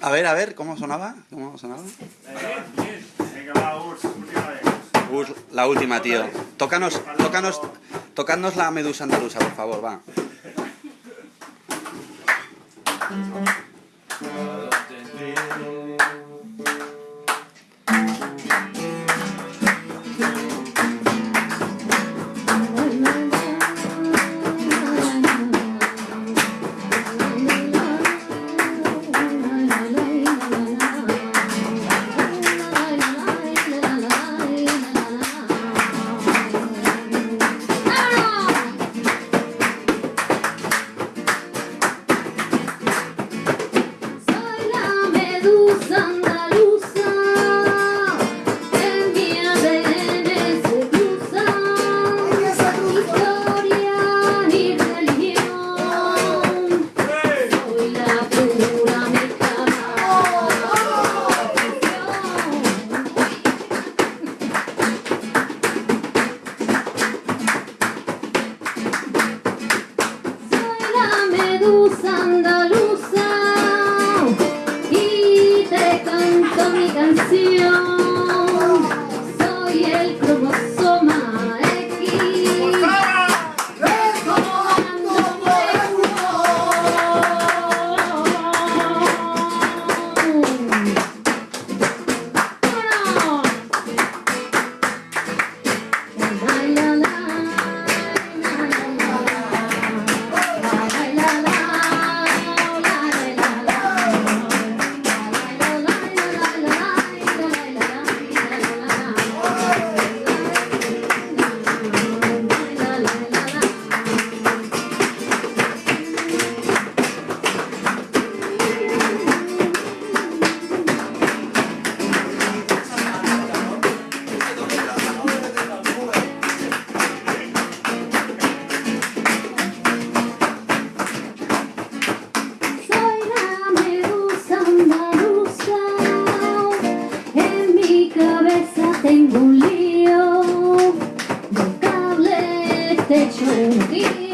A ver, a ver, ¿cómo sonaba? ¿Cómo sonaba? la última, tío. Tócanos, tócanos la medusa andaluza, por favor, va. Mm. See you. that you.